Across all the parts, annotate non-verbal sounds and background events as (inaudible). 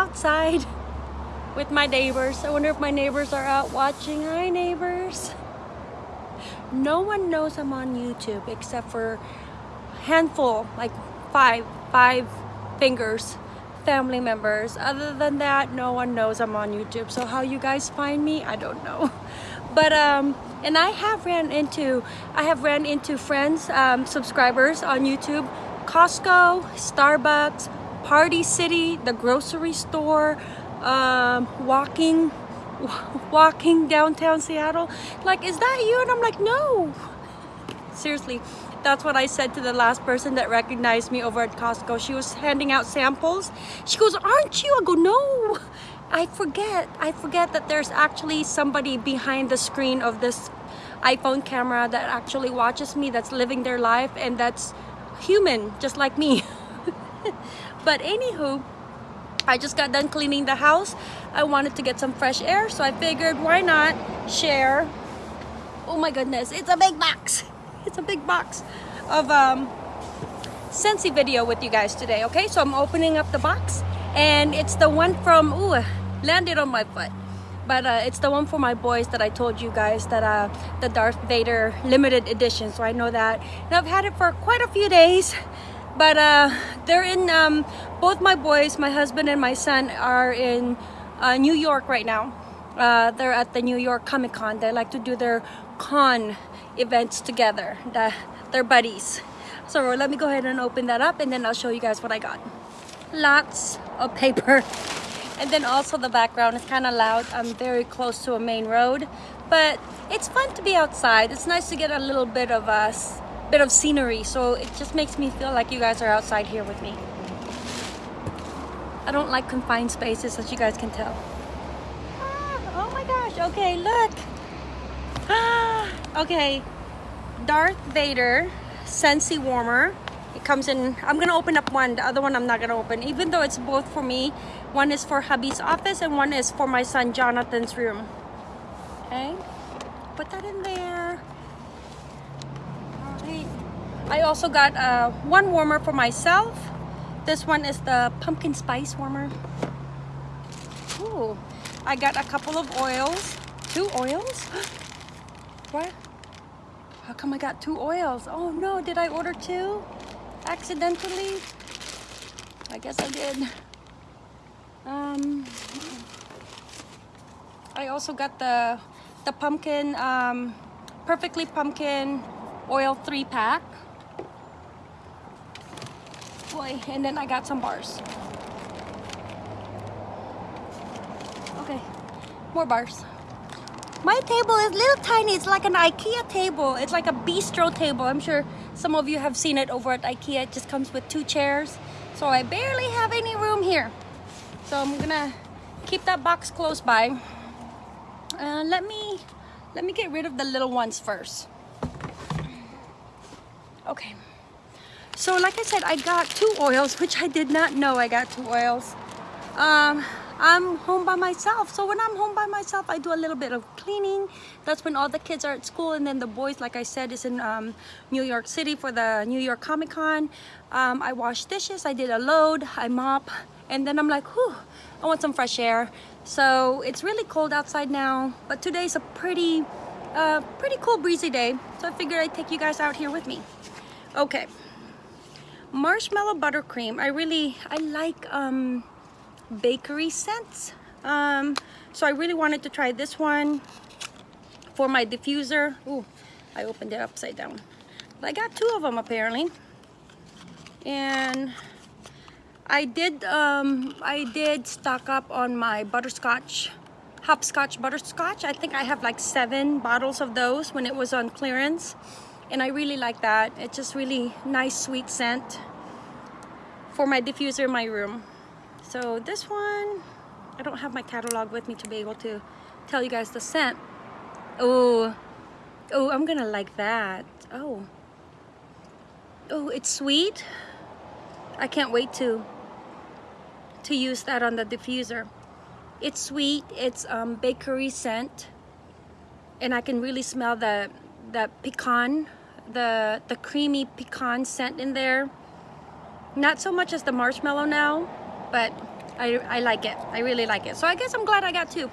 outside with my neighbors. I wonder if my neighbors are out watching. Hi neighbors. No one knows I'm on YouTube except for a handful, like five, five fingers family members other than that no one knows i'm on youtube so how you guys find me i don't know (laughs) but um and i have ran into i have ran into friends um subscribers on youtube costco starbucks party city the grocery store um walking (laughs) walking downtown seattle like is that you and i'm like no seriously that's what I said to the last person that recognized me over at Costco. She was handing out samples. She goes, aren't you? I go, no. I forget. I forget that there's actually somebody behind the screen of this iPhone camera that actually watches me, that's living their life, and that's human, just like me. (laughs) but anywho, I just got done cleaning the house. I wanted to get some fresh air, so I figured why not share. Oh my goodness, it's a big box (laughs) it's a big box of um, Scentsy video with you guys today, okay? So I'm opening up the box and it's the one from, ooh, landed on my foot. But uh, it's the one for my boys that I told you guys that uh, the Darth Vader limited edition. So I know that. And I've had it for quite a few days. But uh, they're in, um, both my boys, my husband and my son are in uh, New York right now. Uh, they're at the New York Comic Con. They like to do their con events together. The, they're buddies. So let me go ahead and open that up and then I'll show you guys what I got. Lots of paper. And then also the background is kind of loud. I'm very close to a main road, but it's fun to be outside. It's nice to get a little bit of a bit of scenery. So it just makes me feel like you guys are outside here with me. I don't like confined spaces as you guys can tell. Ah, oh my gosh, okay, look. Ah, okay, Darth Vader Scentsy Warmer. It comes in, I'm gonna open up one, the other one I'm not gonna open, even though it's both for me. One is for hubby's office and one is for my son Jonathan's room. Okay, put that in there. I also got uh, one warmer for myself. This one is the pumpkin spice warmer. Ooh, I got a couple of oils. Two oils? (gasps) what? How come I got two oils? Oh no, did I order two? Accidentally? I guess I did. Um, I also got the the pumpkin, um, perfectly pumpkin oil three pack. And then I got some bars. Okay, more bars. My table is little tiny. It's like an Ikea table. It's like a bistro table. I'm sure some of you have seen it over at Ikea. It just comes with two chairs. So I barely have any room here. So I'm gonna keep that box close by. Uh, let me let me get rid of the little ones first. Okay. So like I said, I got two oils, which I did not know I got two oils. Um, I'm home by myself. So when I'm home by myself, I do a little bit of cleaning. That's when all the kids are at school. And then the boys, like I said, is in um, New York City for the New York Comic Con. Um, I wash dishes, I did a load, I mop. And then I'm like, whew, I want some fresh air. So it's really cold outside now. But today's a pretty, uh, pretty cool breezy day. So I figured I'd take you guys out here with me. Okay. Marshmallow buttercream. I really, I like, um, bakery scents. Um, so I really wanted to try this one for my diffuser. Ooh, I opened it upside down. But I got two of them apparently. And I did um, I did stock up on my butterscotch, hopscotch butterscotch. I think I have like seven bottles of those when it was on clearance. And I really like that. It's just really nice sweet scent for my diffuser in my room. So this one, I don't have my catalog with me to be able to tell you guys the scent. Oh, oh, I'm gonna like that. Oh, oh, it's sweet. I can't wait to to use that on the diffuser. It's sweet. It's um, bakery scent, and I can really smell the the pecan, the the creamy pecan scent in there. Not so much as the marshmallow now, but I, I like it. I really like it. So I guess I'm glad I got two.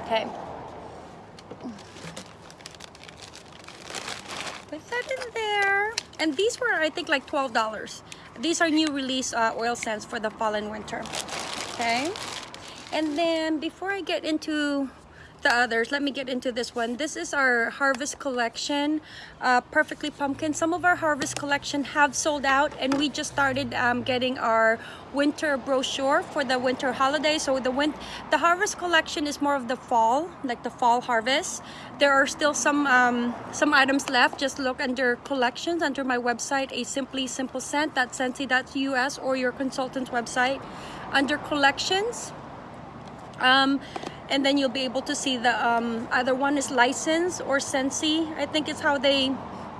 Okay. Put that in there. And these were, I think, like $12. These are new release uh, oil scents for the fall and winter. Okay. And then before I get into the others. Let me get into this one. This is our harvest collection uh, perfectly pumpkin. Some of our harvest collection have sold out and we just started um, getting our winter brochure for the winter holiday. So the win the harvest collection is more of the fall like the fall harvest. There are still some um, some items left. Just look under collections under my website a simply simple scent. That's scentsy.us or your consultant's website. Under collections um, and then you'll be able to see the um, either one is license or Scentsy. I think is how they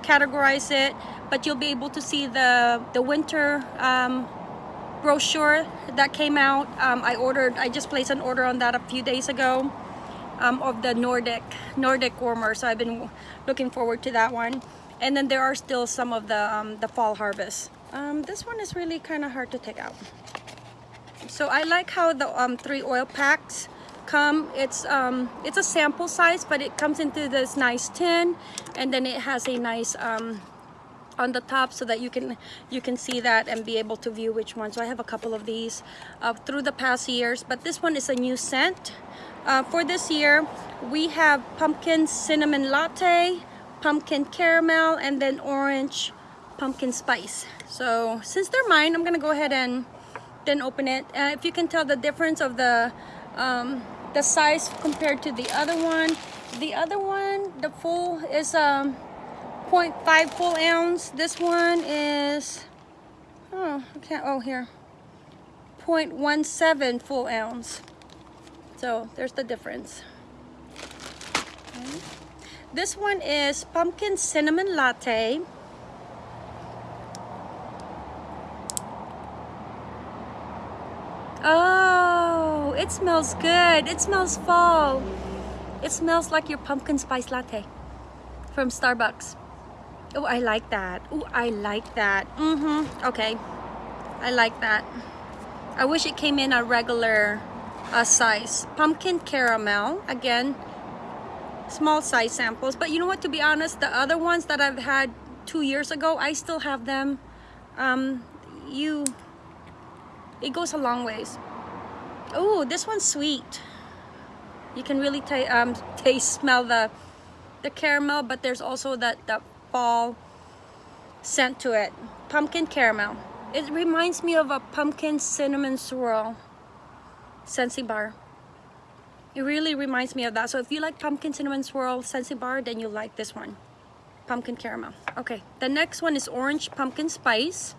categorize it but you'll be able to see the the winter um, brochure that came out. Um, I ordered I just placed an order on that a few days ago um, of the Nordic Nordic warmer so I've been looking forward to that one. And then there are still some of the um, the fall harvest. Um, this one is really kind of hard to take out. So I like how the three oil packs come it's um it's a sample size but it comes into this nice tin and then it has a nice um on the top so that you can you can see that and be able to view which one so I have a couple of these uh, through the past years but this one is a new scent. Uh, for this year we have pumpkin cinnamon latte pumpkin caramel and then orange pumpkin spice. So since they're mine I'm gonna go ahead and then open it. Uh, if you can tell the difference of the um, the size compared to the other one. The other one the full is um 0.5 full ounce. This one is oh okay oh here. 0.17 full ounce. So there's the difference. Okay. this one is pumpkin cinnamon latte. Oh, it smells good. It smells fall. It smells like your pumpkin spice latte from Starbucks. Oh, I like that. Oh, I like that. Mm-hmm. Okay. I like that. I wish it came in a regular uh, size. Pumpkin caramel. Again, small size samples. But you know what? To be honest, the other ones that I've had two years ago, I still have them. Um, you it goes a long ways oh this one's sweet. You can really um, (laughs) taste smell the the caramel but there's also that that fall scent to it. Pumpkin caramel. It reminds me of a pumpkin cinnamon swirl. Scentsy bar it really reminds me of that. So if you like pumpkin cinnamon swirl Scentsy bar then you'll like this one. Pumpkin caramel. Okay the next one is orange pumpkin spice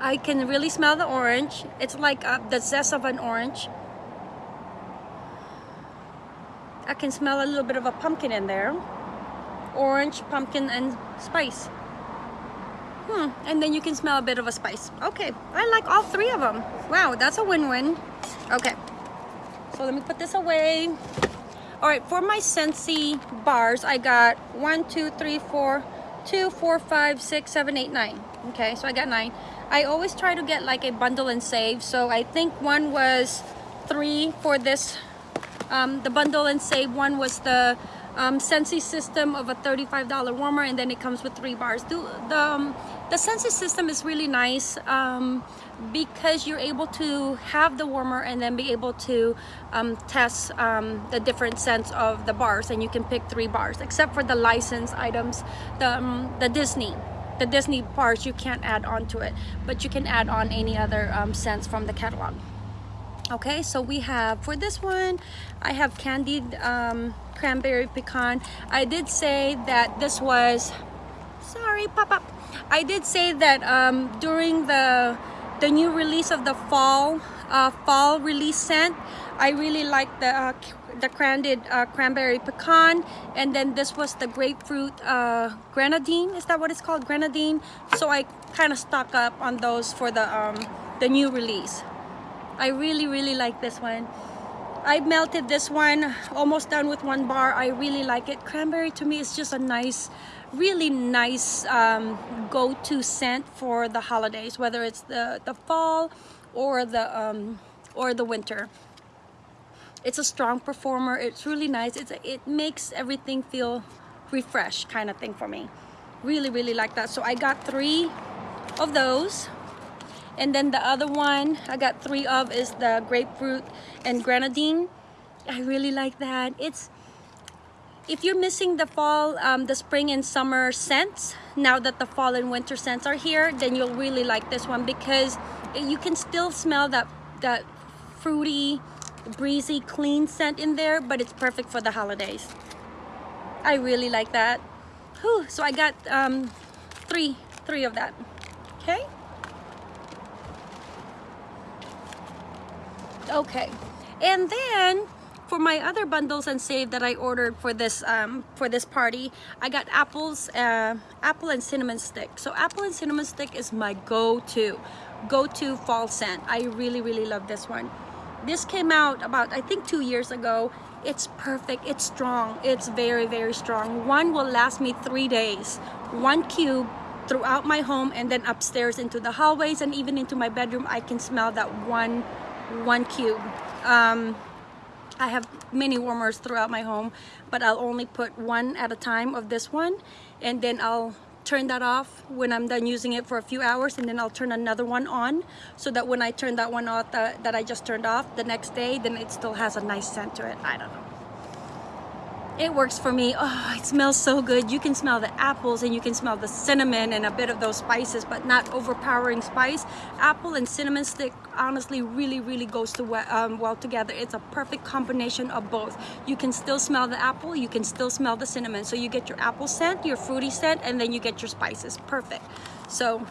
I can really smell the orange. It's like uh, the zest of an orange. I can smell a little bit of a pumpkin in there. Orange, pumpkin, and spice. Hmm, and then you can smell a bit of a spice. Okay, I like all three of them. Wow, that's a win-win. Okay, so let me put this away. All right, for my Scentsy bars, I got one, two, three, four, two, four, five, six, seven, eight, nine. Okay, so I got nine. I always try to get like a bundle and save. So I think one was three for this, um, the bundle and save. One was the um, Scentsy system of a $35 warmer and then it comes with three bars. The, the, um, the Scentsy system is really nice um, because you're able to have the warmer and then be able to um, test um, the different scents of the bars and you can pick three bars except for the licensed items, the, um, the Disney the Disney parts you can't add on to it but you can add on any other um, scents from the catalog. Okay so we have for this one I have candied um, cranberry pecan. I did say that this was sorry pop up. I did say that um, during the the new release of the fall uh, fall release scent I really like the uh, the candied uh, cranberry pecan and then this was the grapefruit uh, grenadine is that what it's called grenadine so I kind of stock up on those for the um, the new release I really really like this one I melted this one, almost done with one bar. I really like it. Cranberry to me is just a nice, really nice um, go-to scent for the holidays, whether it's the, the fall or the, um, or the winter. It's a strong performer. It's really nice. It's, it makes everything feel refreshed kind of thing for me. Really, really like that. So I got three of those and then the other one I got three of is the grapefruit and grenadine I really like that it's if you're missing the fall um, the spring and summer scents now that the fall and winter scents are here then you'll really like this one because you can still smell that that fruity breezy clean scent in there but it's perfect for the holidays. I really like that. Whew, so I got um, three three of that. Okay. Okay. And then for my other bundles and save that I ordered for this um, for this party I got apples uh, apple and cinnamon stick. So apple and cinnamon stick is my go-to go-to fall scent. I really really love this one this came out about I think two years ago. It's perfect. It's strong. It's very very strong. One will last me three days. One cube throughout my home and then upstairs into the hallways and even into my bedroom I can smell that one one cube. Um, I have many warmers throughout my home, but I'll only put one at a time of this one, and then I'll turn that off when I'm done using it for a few hours, and then I'll turn another one on, so that when I turn that one off that, that I just turned off the next day, then it still has a nice scent to it. I don't know. It works for me. Oh it smells so good. You can smell the apples and you can smell the cinnamon and a bit of those spices but not overpowering spice. Apple and cinnamon stick honestly really really goes to um, well together. It's a perfect combination of both. You can still smell the apple you can still smell the cinnamon. So you get your apple scent your fruity scent and then you get your spices. Perfect. So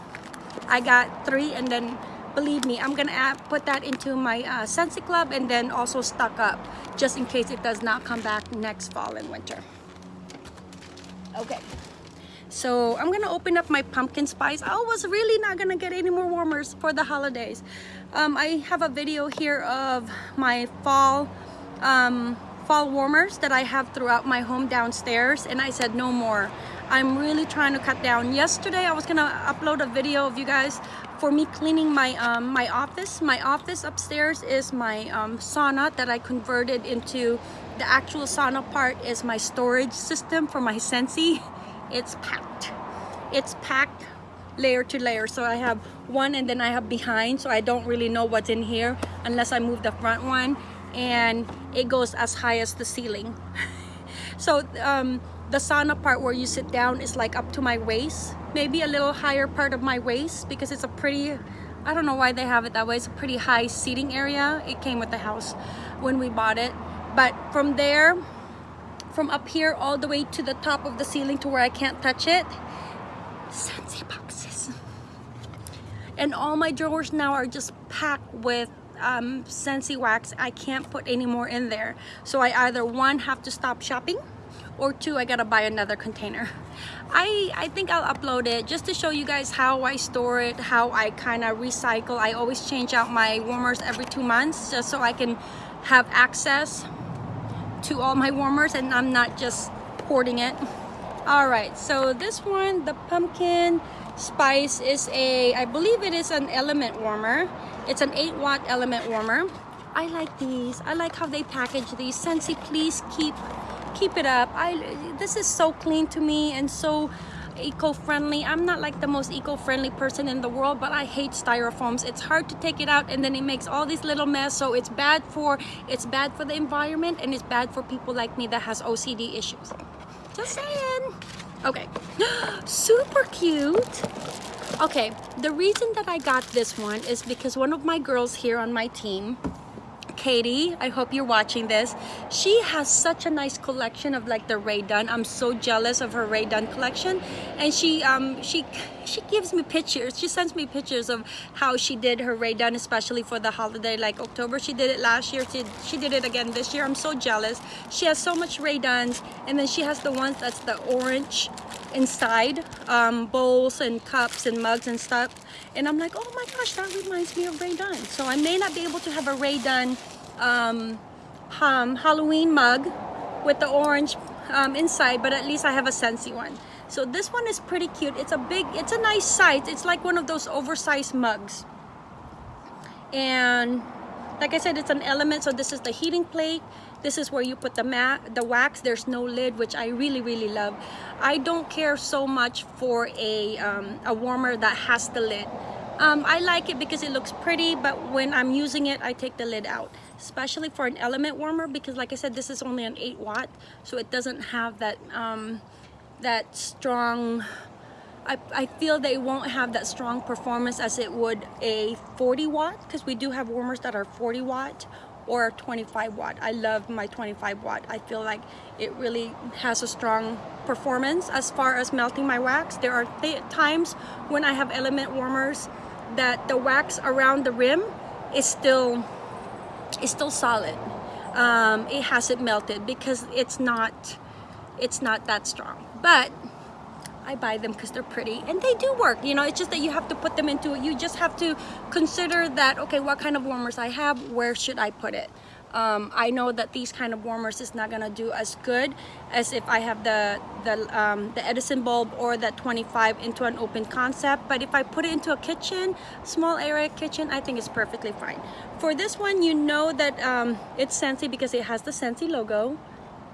I got three and then believe me i'm gonna add, put that into my uh, Club and then also stock up just in case it does not come back next fall and winter. Okay so I'm gonna open up my pumpkin spice I was really not gonna get any more warmers for the holidays um, I have a video here of my fall um, fall warmers that I have throughout my home downstairs and I said no more I'm really trying to cut down yesterday I was gonna upload a video of you guys for me cleaning my um, my office. My office upstairs is my um, sauna that I converted into the actual sauna part is my storage system for my Scentsy. (laughs) It's packed. It's packed layer to layer. So I have one and then I have behind so I don't really know what's in here unless I move the front one and it goes as high as the ceiling. (laughs) so um, the sauna part where you sit down is like up to my waist maybe a little higher part of my waist because it's a pretty I don't know why they have it that way it's a pretty high seating area it came with the house when we bought it but from there from up here all the way to the top of the ceiling to where I can't touch it. Scentsy boxes and all my drawers now are just packed with um, Scentsy wax. I can't put any more in there. So I either one have to stop shopping or two I gotta buy another container. I I think I'll upload it just to show you guys how I store it how I kind of recycle. I always change out my warmers every two months just so I can have access to all my warmers and I'm not just hoarding it. All right so this one the pumpkin spice is a I believe it is an element warmer. It's an 8 watt element warmer. I like these. I like how they package these. Scentsy please keep keep it up. I this is so clean to me and so eco-friendly. I'm not like the most eco-friendly person in the world but i hate styrofoams. It's hard to take it out and then it makes all these little mess. So it's bad for it's bad for the environment and it's bad for people like me that has ocd issues. Just saying. Okay. (gasps) Super cute. Okay. The reason that i got this one is because one of my girls here on my team Katie, I hope you're watching this. She has such a nice collection of like the Rae Dunn. I'm so jealous of her Rae Dunn collection. And she um she she gives me pictures. She sends me pictures of how she did her Rae Dunn, especially for the holiday like October. She did it last year. She, she did it again this year. I'm so jealous. She has so much Rae Dunns and then she has the ones that's the orange inside um, bowls and cups and mugs and stuff and I'm like oh my gosh that reminds me of Rae Dunn so I may not be able to have a Rae Dunn um, um, Halloween mug with the orange um, inside, but at least I have a Scentsy one. So this one is pretty cute. It's a big, it's a nice size. It's like one of those oversized mugs. And like I said, it's an element. So this is the heating plate. This is where you put the mat, the wax. There's no lid, which I really, really love. I don't care so much for a, um, a warmer that has the lid. Um, I like it because it looks pretty, but when I'm using it, I take the lid out. Especially for an element warmer, because like I said, this is only an 8 watt, so it doesn't have that, um, that strong, I, I feel they won't have that strong performance as it would a 40 watt, because we do have warmers that are 40 watt or 25 watt. I love my 25 watt. I feel like it really has a strong performance as far as melting my wax. There are th times when I have element warmers that the wax around the rim is still is still solid. Um, it hasn't melted because it's not it's not that strong. But I buy them because they're pretty and they do work you know it's just that you have to put them into it. You just have to consider that okay what kind of warmers I have where should I put it? Um, I know that these kind of warmers is not gonna do as good as if I have the the, um, the Edison bulb or that 25 into an open concept but if I put it into a kitchen small area kitchen I think it's perfectly fine. For this one you know that um, it's Scentsy because it has the Scentsy logo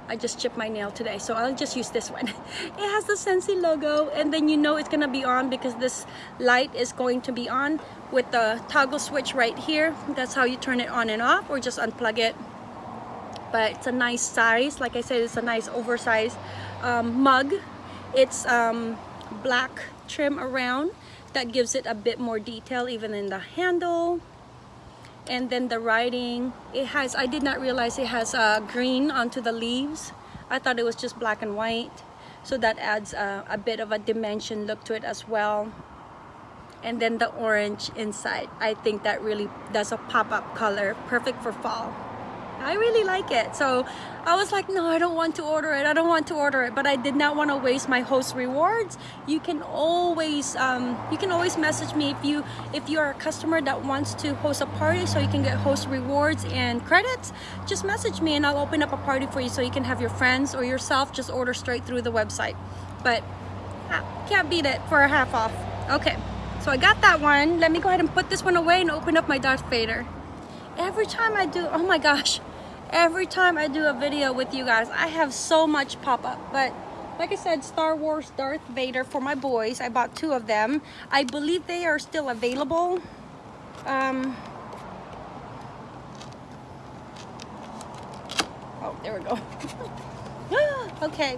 I just chipped my nail today so I'll just use this one. (laughs) It has the Scentsy logo and then you know it's gonna be on because this light is going to be on with the toggle switch right here. That's how you turn it on and off or just unplug it. But it's a nice size. Like I said it's a nice oversized um, mug. It's um, black trim around that gives it a bit more detail even in the handle and then the writing it has I did not realize it has uh, green onto the leaves. I thought it was just black and white. So that adds uh, a bit of a dimension look to it as well. And then the orange inside I think that really does a pop-up color perfect for fall I really like it. So I was like, no, I don't want to order it. I don't want to order it. But I did not want to waste my host rewards. You can always um, you can always message me if you if you're a customer that wants to host a party so you can get host rewards and credits. Just message me and I'll open up a party for you so you can have your friends or yourself just order straight through the website. But ah, can't beat it for a half off. Okay, so I got that one. Let me go ahead and put this one away and open up my Darth Vader every time I do, oh my gosh, every time I do a video with you guys, I have so much pop-up. But like I said, Star Wars Darth Vader for my boys. I bought two of them. I believe they are still available. Um, oh, there we go. (laughs) okay.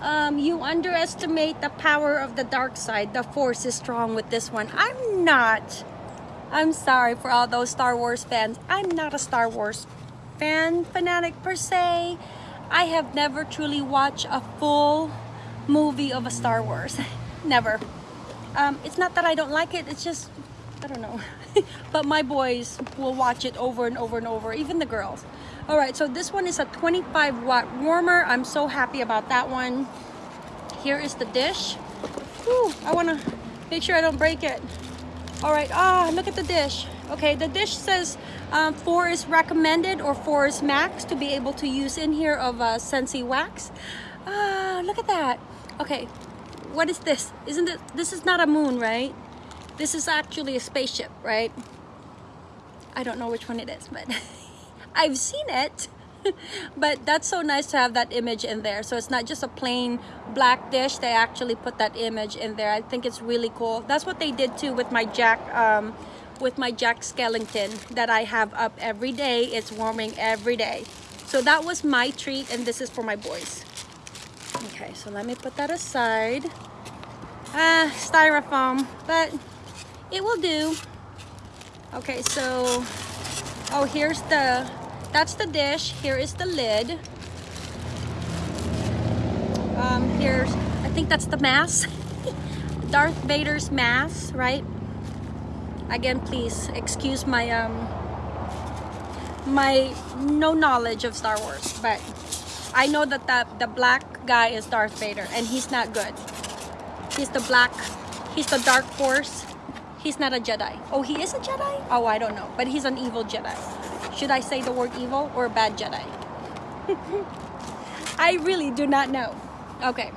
Um, you underestimate the power of the dark side. The force is strong with this one. I'm not. I'm sorry for all those Star Wars fans. I'm not a Star Wars fan fanatic per se. I have never truly watched a full movie of a Star Wars. (laughs) never. Um, it's not that I don't like it, it's just, I don't know. (laughs) but my boys will watch it over and over and over, even the girls. All right, so this one is a 25 watt warmer. I'm so happy about that one. Here is the dish. Whew, I wanna make sure I don't break it. All right, ah, look at the dish. Okay, the dish says um, four is recommended or four is max to be able to use in here of uh, Scentsy wax. Ah, look at that. Okay, what is this? Isn't it, this is not a moon, right? This is actually a spaceship, right? I don't know which one it is, but (laughs) I've seen it. (laughs) but that's so nice to have that image in there so it's not just a plain black dish they actually put that image in there i think it's really cool that's what they did too with my jack um, with my jack skellington that i have up every day it's warming every day so that was my treat and this is for my boys okay so let me put that aside ah styrofoam but it will do okay so oh here's the that's the dish. Here is the lid. Um, here's, I think that's the mass. (laughs) Darth Vader's mass, right? Again, please excuse my um my no knowledge of Star Wars, but I know that the, the black guy is Darth Vader and he's not good. He's the black, he's the dark force. He's not a Jedi. Oh, he is a Jedi? Oh, I don't know, but he's an evil Jedi. Should I say the word evil or bad Jedi? (laughs) I really do not know. Okay.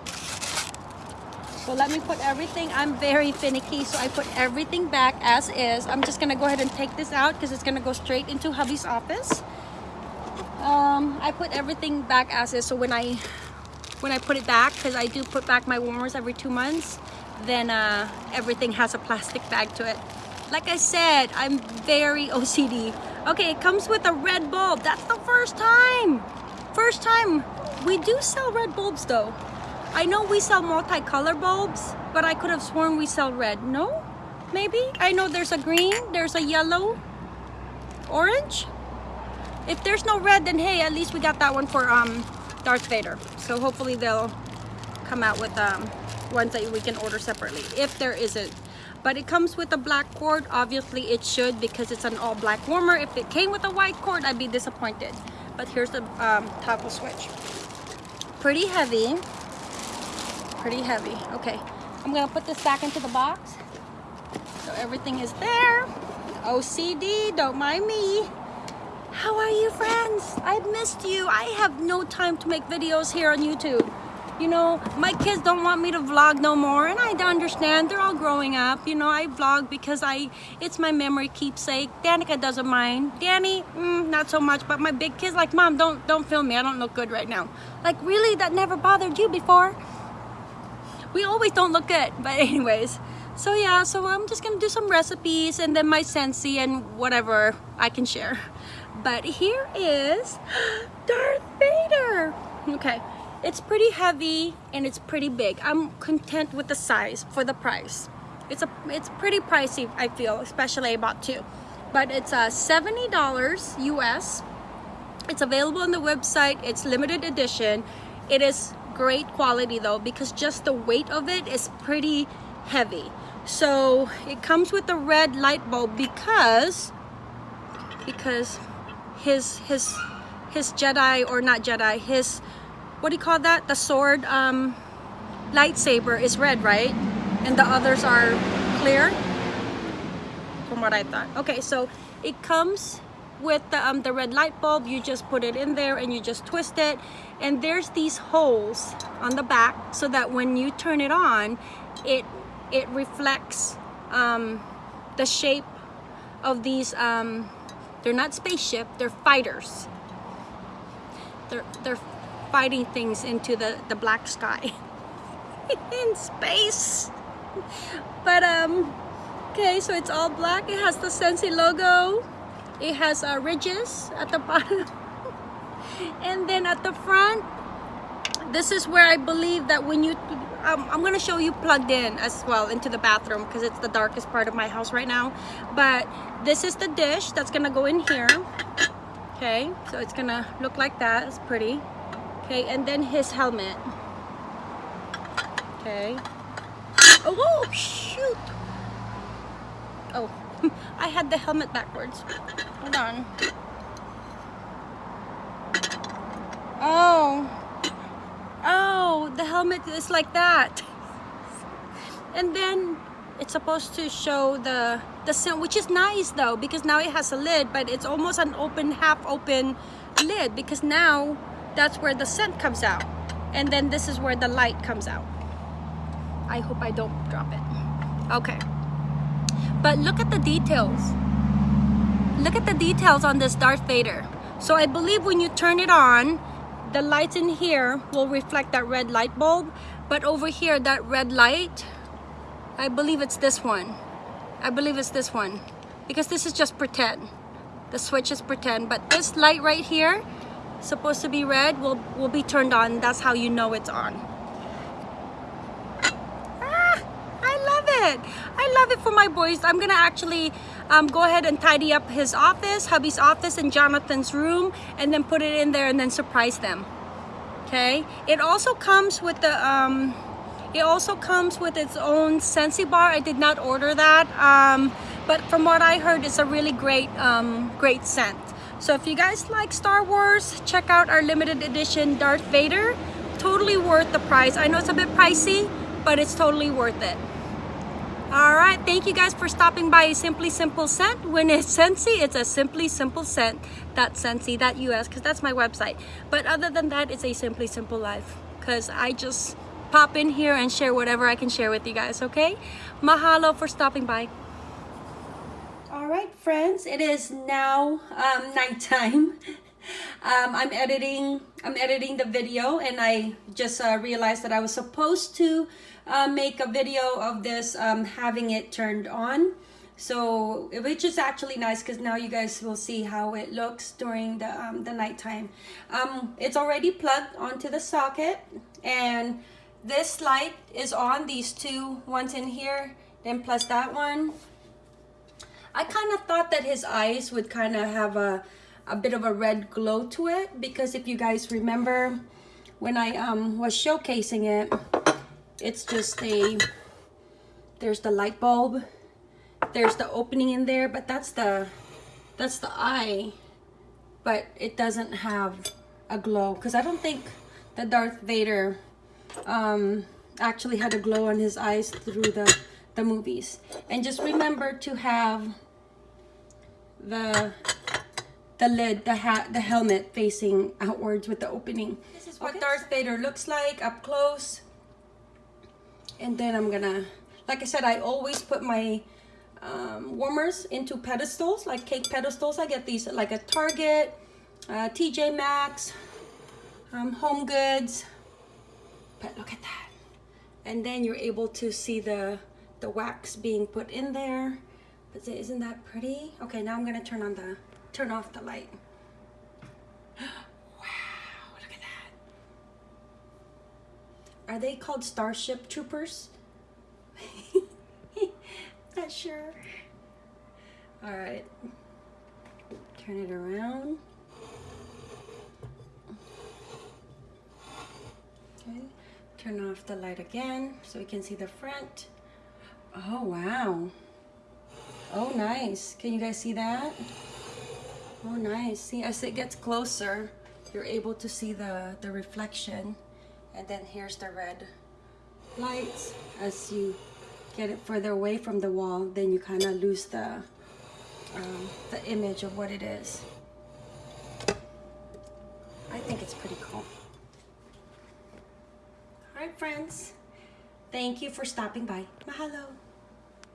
So let me put everything, I'm very finicky, so I put everything back as is. I'm just gonna go ahead and take this out because it's gonna go straight into hubby's office. Um, I put everything back as is, so when I when I put it back, because I do put back my warmers every two months, then uh, everything has a plastic bag to it. Like I said, I'm very OCD. Okay, it comes with a red bulb. That's the first time. First time. We do sell red bulbs though. I know we sell multicolor bulbs, but I could have sworn we sell red. No? Maybe? I know there's a green, there's a yellow, orange. If there's no red, then hey, at least we got that one for um, Darth Vader. So hopefully they'll come out with um, ones that we can order separately, if there isn't. But it comes with a black cord. Obviously it should because it's an all black warmer. If it came with a white cord, I'd be disappointed. But here's the um, toggle switch. Pretty heavy pretty heavy. Okay, I'm gonna put this back into the box. So everything is there. OCD, don't mind me. How are you friends? I've missed you. I have no time to make videos here on YouTube. You know, my kids don't want me to vlog no more and I understand. They're all growing up. You know, I vlog because I it's my memory keepsake. Danica doesn't mind. Danny, mm, not so much, but my big kids like, Mom, don't don't film me. I don't look good right now. Like, really? That never bothered you before? We always don't look good but (laughs) anyways. So yeah so I'm just gonna do some recipes and then my Scentsy and whatever I can share. But here is (gasps) Darth Vader. Okay it's pretty heavy and it's pretty big. I'm content with the size for the price. It's a it's pretty pricey I feel especially about two. But it's a uh, $70 US it's available on the website. It's limited edition. It is great quality though because just the weight of it is pretty heavy. So it comes with a red light bulb because because his his his Jedi or not Jedi his what do you call that? The sword um lightsaber is red right? And the others are clear? From what I thought. Okay so it comes with the, um, the red light bulb you just put it in there and you just twist it. And there's these holes on the back so that when you turn it on it it reflects um, the shape of these um, they're not spaceship they're fighters. They're they're fighting things into the the black sky (laughs) in space. But um okay so it's all black. It has the Scentsy logo it has uh, ridges at the (laughs) bottom. And then at the front this is where I believe that when you um, I'm gonna show you plugged in as well into the bathroom because it's the darkest part of my house right now. But this is the dish that's gonna go in here. Okay so it's gonna look like that. It's pretty. Okay and then his helmet. Okay. Oh, oh shoot. Oh (laughs) I had the helmet backwards hold on Oh. Oh, the helmet is like that. And then it's supposed to show the the scent, which is nice though, because now it has a lid, but it's almost an open, half open lid because now that's where the scent comes out. And then this is where the light comes out. I hope I don't drop it. Okay. But look at the details. Look at the details on this Darth Vader. So I believe when you turn it on, the lights in here will reflect that red light bulb. But over here that red light I believe it's this one. I believe it's this one. Because this is just pretend. The switch is pretend. But this light right here supposed to be red will will be turned on. That's how you know it's on. Ah, I love it I love it for my boys I'm gonna actually um, go ahead and tidy up his office, hubby's office and Jonathan's room and then put it in there and then surprise them. Okay, it also comes with the, um, it also comes with its own Scentsy bar. I did not order that, um, but from what I heard, it's a really great, um, great scent. So if you guys like Star Wars, check out our limited edition Darth Vader. Totally worth the price. I know it's a bit pricey, but it's totally worth it. All right, thank you guys for stopping by Simply Simple Scent. When it's Scentsy, it's a Simply Simple Scent. That's Scentsy.us because that's my website. But other than that, it's a Simply Simple Life because I just pop in here and share whatever I can share with you guys, okay? Mahalo for stopping by. All right, friends, it is now um, nighttime. (laughs) Um, I'm editing. I'm editing the video, and I just uh, realized that I was supposed to uh, make a video of this um, having it turned on. So which is actually nice because now you guys will see how it looks during the um, the nighttime. Um, it's already plugged onto the socket, and this light is on. These two ones in here, then plus that one. I kind of thought that his eyes would kind of have a a bit of a red glow to it because if you guys remember when I um, was showcasing it it's just a there's the light bulb there's the opening in there but that's the that's the eye but it doesn't have a glow because I don't think that Darth Vader um, actually had a glow on his eyes through the the movies. And just remember to have the the lid, the hat, the helmet facing outwards with the opening. This is what okay. Darth Vader looks like up close. And then I'm gonna, like I said, I always put my um, warmers into pedestals, like cake pedestals. I get these like a Target, uh, TJ Maxx, um, Home Goods. But look at that. And then you're able to see the, the wax being put in there. But isn't that pretty? Okay, now I'm gonna turn on the turn off the light. (gasps) wow, look at that. Are they called Starship Troopers? (laughs) Not sure. All right, turn it around. Okay, turn off the light again so we can see the front. Oh, wow. Oh, nice. Can you guys see that? Oh, nice. See, as it gets closer, you're able to see the, the reflection. And then here's the red lights. As you get it further away from the wall, then you kind of lose the, um, the image of what it is. I think it's pretty cool. All right, friends. Thank you for stopping by. Mahalo.